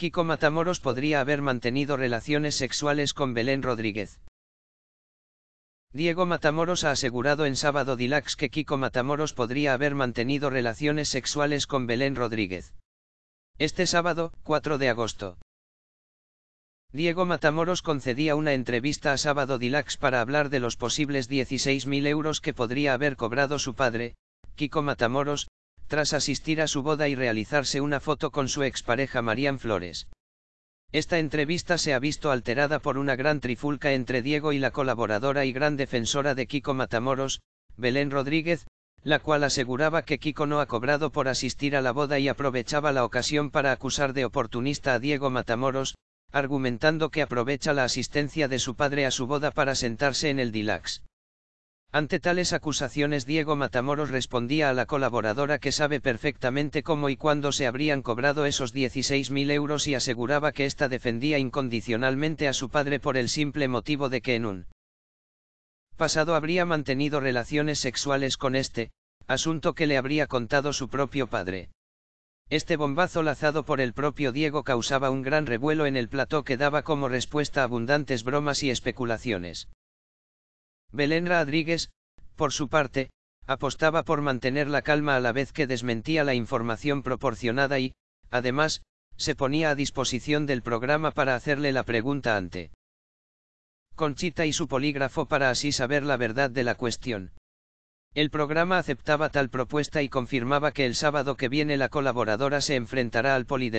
Kiko Matamoros podría haber mantenido relaciones sexuales con Belén Rodríguez. Diego Matamoros ha asegurado en Sábado Dilax que Kiko Matamoros podría haber mantenido relaciones sexuales con Belén Rodríguez. Este sábado, 4 de agosto. Diego Matamoros concedía una entrevista a Sábado Dilax para hablar de los posibles 16.000 euros que podría haber cobrado su padre, Kiko Matamoros, tras asistir a su boda y realizarse una foto con su expareja Marían Flores. Esta entrevista se ha visto alterada por una gran trifulca entre Diego y la colaboradora y gran defensora de Kiko Matamoros, Belén Rodríguez, la cual aseguraba que Kiko no ha cobrado por asistir a la boda y aprovechaba la ocasión para acusar de oportunista a Diego Matamoros, argumentando que aprovecha la asistencia de su padre a su boda para sentarse en el Dilax. Ante tales acusaciones Diego Matamoros respondía a la colaboradora que sabe perfectamente cómo y cuándo se habrían cobrado esos 16.000 euros y aseguraba que ésta defendía incondicionalmente a su padre por el simple motivo de que en un pasado habría mantenido relaciones sexuales con este, asunto que le habría contado su propio padre. Este bombazo lazado por el propio Diego causaba un gran revuelo en el plató que daba como respuesta abundantes bromas y especulaciones. Belén Rodríguez, por su parte, apostaba por mantener la calma a la vez que desmentía la información proporcionada y, además, se ponía a disposición del programa para hacerle la pregunta ante Conchita y su polígrafo para así saber la verdad de la cuestión. El programa aceptaba tal propuesta y confirmaba que el sábado que viene la colaboradora se enfrentará al Poli